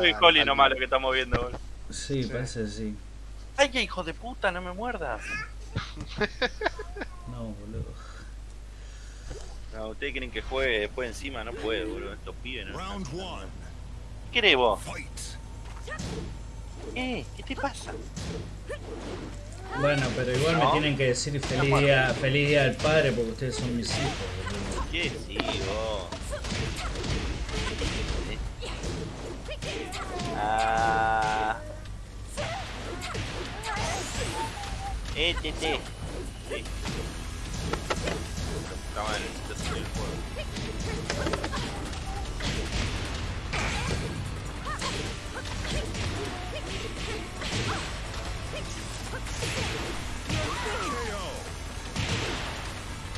Yo y Holly nomás lo que estamos viendo, boludo. Sí, Sí. parece que sí. ¡Ay, qué hijo de puta! ¡No me muerdas! No, boludo. No, ustedes quieren que juegue después encima, no puede, boludo. Estos pibes, ¿no? Round one. ¿Qué querés vos? Eh, ¿qué te pasa? Bueno, pero igual me tienen que decir feliz día, feliz día del padre porque ustedes son mis hijos, boludo. ¿Qué sí, vos? Ah. Eh, te, te. Sí. Estaba en el el juego.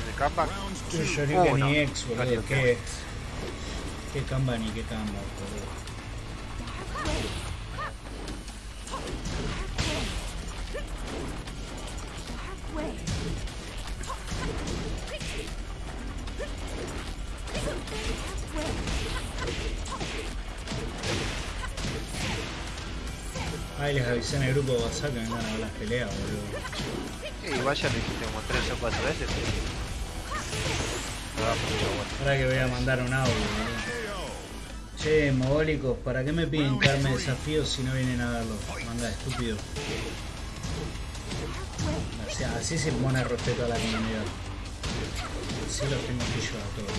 ¿De comeback? Round Yo two. lloré Uh, que no. ni ex, boludo. Caliente. Qué, qué camba ni qué camba, boludo. Ay, les avisé en el grupo de WhatsApp que vengan a ver las peleas, boludo. Sí, igual ya lo dijiste como tres o cuatro veces. bueno. Ahora que voy a mandar un audio, boludo. Che, mogólicos, ¿para qué me piden que arme desafíos si no vienen a verlo? Manda, estúpido. Así, así se pone respeto a la comunidad. Así los tengo que yo a todos,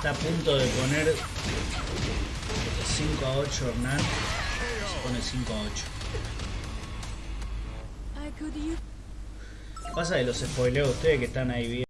está a punto de poner 5 a 8 Hernán. Se pone 5 a 8. I could use Pasa que los spoileo a ustedes que están ahí bien.